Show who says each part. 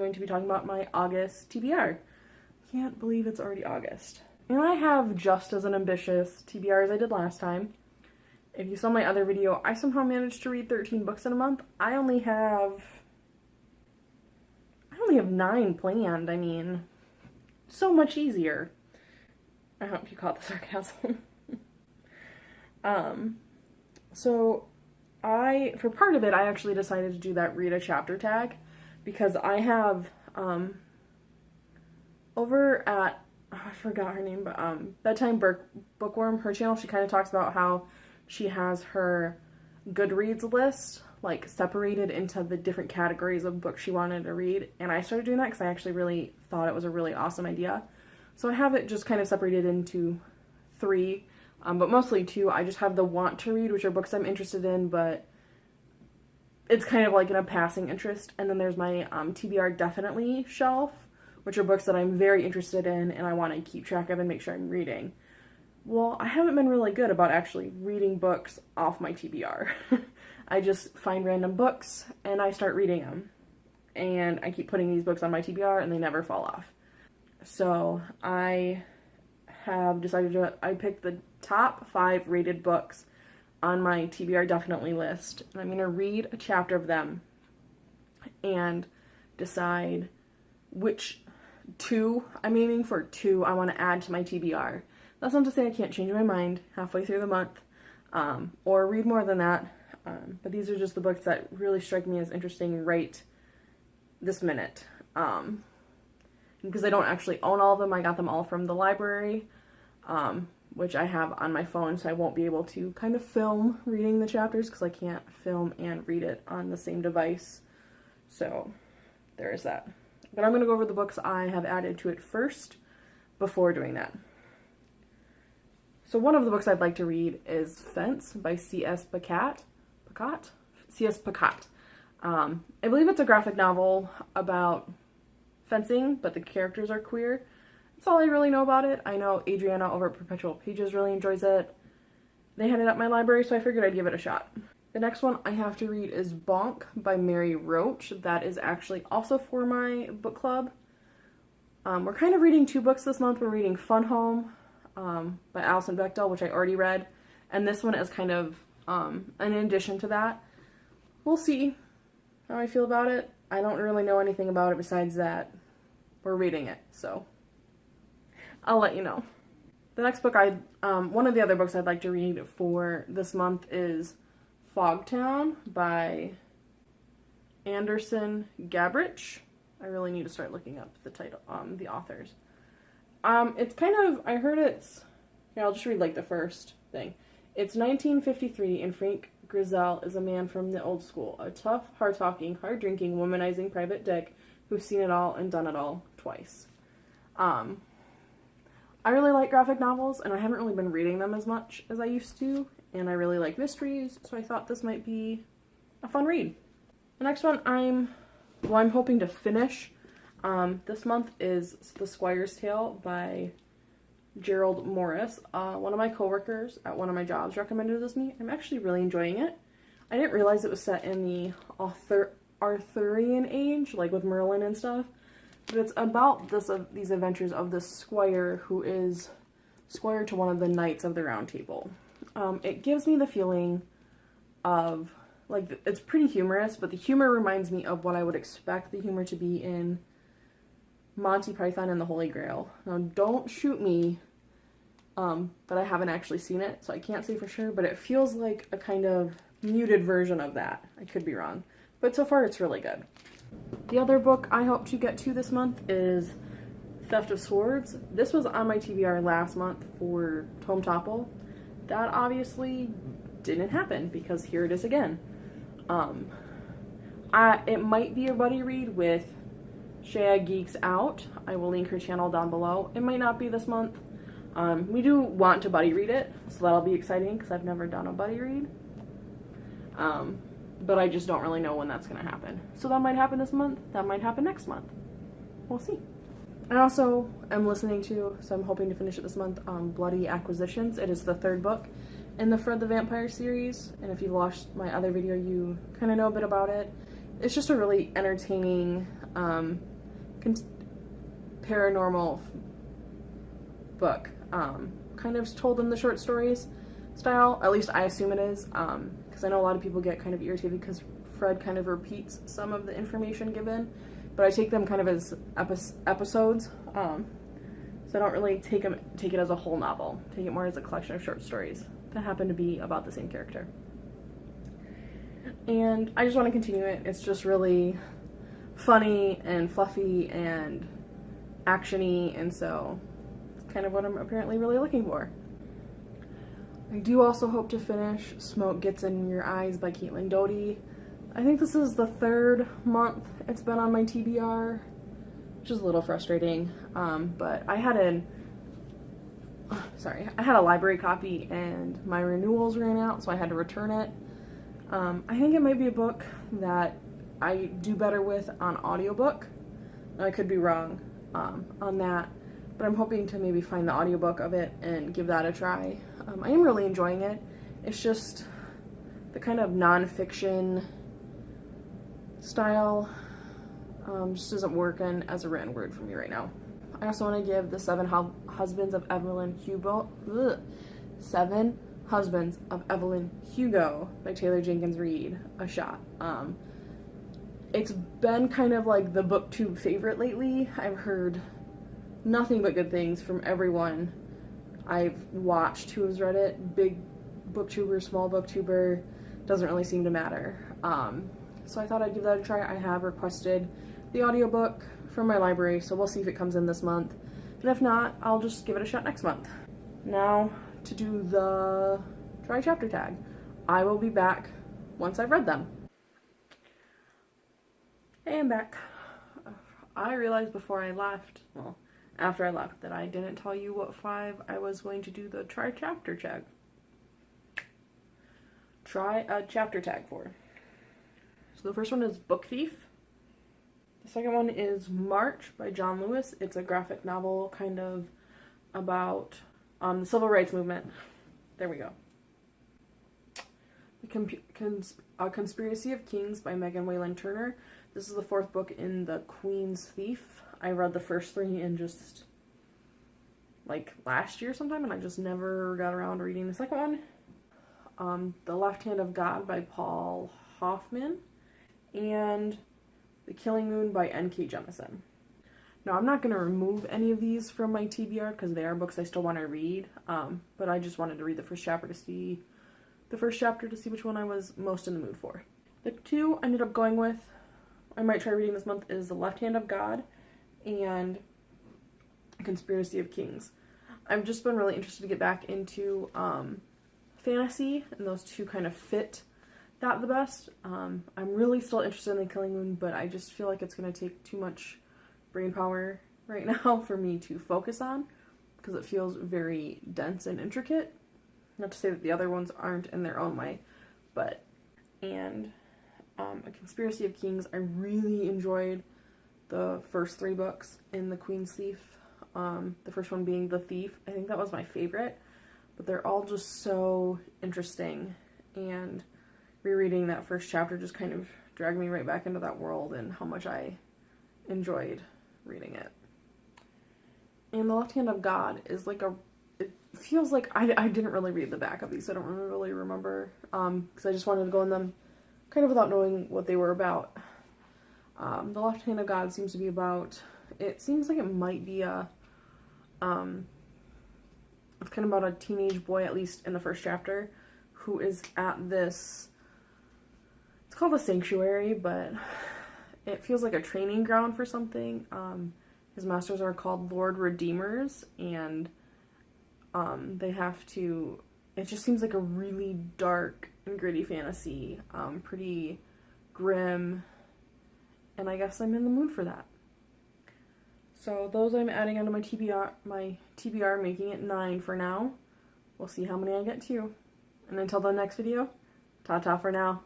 Speaker 1: going to be talking about my August TBR. Can't believe it's already August. And I have just as an ambitious TBR as I did last time. If you saw my other video, I somehow managed to read 13 books in a month. I only have... I only have nine planned. I mean, so much easier. I hope you caught the sarcasm. um, so I, for part of it, I actually decided to do that read a chapter tag because I have, um, over at, oh, I forgot her name, but, um, Bedtime Book Bookworm, her channel, she kind of talks about how she has her Goodreads list, like, separated into the different categories of books she wanted to read, and I started doing that because I actually really thought it was a really awesome idea. So I have it just kind of separated into three um, but mostly two. I just have the want to read, which are books I'm interested in, but it's kind of like in a passing interest. And then there's my um, TBR definitely shelf, which are books that I'm very interested in and I want to keep track of and make sure I'm reading. Well, I haven't been really good about actually reading books off my TBR. I just find random books and I start reading them. And I keep putting these books on my TBR and they never fall off. So I have decided to, I picked the top five rated books on my TBR definitely list. And I'm going to read a chapter of them and decide which two, I'm aiming for two I want to add to my TBR. That's not to say I can't change my mind halfway through the month um, or read more than that. Um, but these are just the books that really strike me as interesting right this minute. Um, because I don't actually own all of them, I got them all from the library um, which I have on my phone, so I won't be able to kind of film reading the chapters because I can't film and read it on the same device. So there is that. But I'm going to go over the books I have added to it first before doing that. So one of the books I'd like to read is Fence by C.S. Pacat. Pacat? C.S. Pacat. Um, I believe it's a graphic novel about fencing, but the characters are queer. That's all I really know about it. I know Adriana over at Perpetual Pages really enjoys it. They had it at my library, so I figured I'd give it a shot. The next one I have to read is Bonk by Mary Roach. That is actually also for my book club. Um, we're kind of reading two books this month. We're reading Fun Home um, by Alison Bechdel, which I already read. And this one is kind of um, an addition to that. We'll see how I feel about it. I don't really know anything about it besides that we're reading it, so I'll let you know. The next book I, um, one of the other books I'd like to read for this month is Fogtown by Andersen Gabrych. I really need to start looking up the title, um, the authors. Um, it's kind of, I heard it's, here, I'll just read like the first thing. It's 1953 and Frank Grizzell is a man from the old school, a tough, hard-talking, hard-drinking, womanizing private dick who's seen it all and done it all twice. Um, I really like graphic novels, and I haven't really been reading them as much as I used to, and I really like mysteries, so I thought this might be a fun read. The next one I'm, well, I'm hoping to finish um, this month is The Squire's Tale by Gerald Morris. Uh, one of my coworkers at one of my jobs recommended this to me. I'm actually really enjoying it. I didn't realize it was set in the Arthur Arthurian age, like with Merlin and stuff. But it's about this uh, these adventures of the squire who is squire to one of the knights of the round table. Um, it gives me the feeling of, like, it's pretty humorous, but the humor reminds me of what I would expect the humor to be in Monty Python and the Holy Grail. Now, don't shoot me, um, but I haven't actually seen it, so I can't say for sure, but it feels like a kind of muted version of that. I could be wrong. But so far, it's really good. The other book I hope to get to this month is Theft of Swords. This was on my TBR last month for Tome Topple. That obviously didn't happen because here it is again. Um, I, it might be a buddy read with Shea Geeks Out. I will link her channel down below. It might not be this month. Um, we do want to buddy read it, so that'll be exciting because I've never done a buddy read. Um, but I just don't really know when that's going to happen. So that might happen this month, that might happen next month. We'll see. I also am listening to, so I'm hoping to finish it this month, um, Bloody Acquisitions. It is the third book in the Fred the Vampire series, and if you've watched my other video, you kind of know a bit about it. It's just a really entertaining um, paranormal book. Um, kind of told in the short stories style. At least I assume it is, because um, I know a lot of people get kind of irritated because Fred kind of repeats some of the information given, but I take them kind of as epi- episodes. Um, so I don't really take them take it as a whole novel. Take it more as a collection of short stories that happen to be about the same character. And I just want to continue it. It's just really funny and fluffy and actiony, and so it's kind of what I'm apparently really looking for. I do also hope to finish Smoke Gets in Your Eyes by Caitlin Doughty. I think this is the third month it's been on my TBR, which is a little frustrating. Um, but I had an sorry, I had a library copy and my renewals ran out, so I had to return it. Um, I think it might be a book that I do better with on audiobook. I could be wrong um, on that, but I'm hoping to maybe find the audiobook of it and give that a try. Um, I am really enjoying it. It's just the kind of nonfiction style um, just isn't working as a written word for me right now. I also want to give The Seven Husbands of Evelyn Hugo, ugh, Seven Husbands of Evelyn Hugo by Taylor Jenkins Reid a shot. Um, it's been kind of like the booktube favorite lately. I've heard nothing but good things from everyone I've watched who has read it. Big booktuber, small booktuber, doesn't really seem to matter. Um, so I thought I'd give that a try. I have requested the audiobook from my library, so we'll see if it comes in this month. And if not, I'll just give it a shot next month. Now, to do the try chapter tag. I will be back once I've read them. Hey, I'm back. I realized before I left, well, after I left, that I didn't tell you what five I was going to do the try chapter tag. Try a chapter tag for. So the first one is Book Thief. The second one is March by John Lewis. It's a graphic novel kind of about um, the civil rights movement. There we go. The Cons Conspiracy of Kings by Megan Whalen Turner. This is the fourth book in The Queen's Thief. I read the first three in just like last year sometime and I just never got around to reading the second one. Um, the Left Hand of God by Paul Hoffman and The Killing Moon by N.K. Jemisin. Now, I'm not going to remove any of these from my TBR because they are books I still want to read, um, but I just wanted to read the first chapter to see the first chapter to see which one I was most in the mood for. The two I ended up going with, I might try reading this month, is The Left Hand of God and Conspiracy of Kings. I've just been really interested to get back into um, fantasy, and those two kind of fit that the best. Um, I'm really still interested in The Killing Moon, but I just feel like it's going to take too much brain power right now for me to focus on because it feels very dense and intricate. Not to say that the other ones aren't in their own way, but and um, A Conspiracy of Kings, I really enjoyed the first three books in The Queen's Thief. Um, the first one being The Thief. I think that was my favorite, but they're all just so interesting and rereading that first chapter just kind of dragged me right back into that world and how much I enjoyed reading it. And The Left Hand of God is like a. It feels like I, I didn't really read the back of these. I don't really remember because um, I just wanted to go in them kind of without knowing what they were about. Um, the Left Hand of God seems to be about. It seems like it might be a. Um, it's kind of about a teenage boy, at least in the first chapter, who is at this. It's called a sanctuary, but it feels like a training ground for something. Um, his masters are called Lord Redeemers, and um, they have to. It just seems like a really dark and gritty fantasy, um, pretty grim, and I guess I'm in the mood for that. So those I'm adding onto my TBR, my TBR, making it nine for now. We'll see how many I get to. And until the next video, ta-ta for now.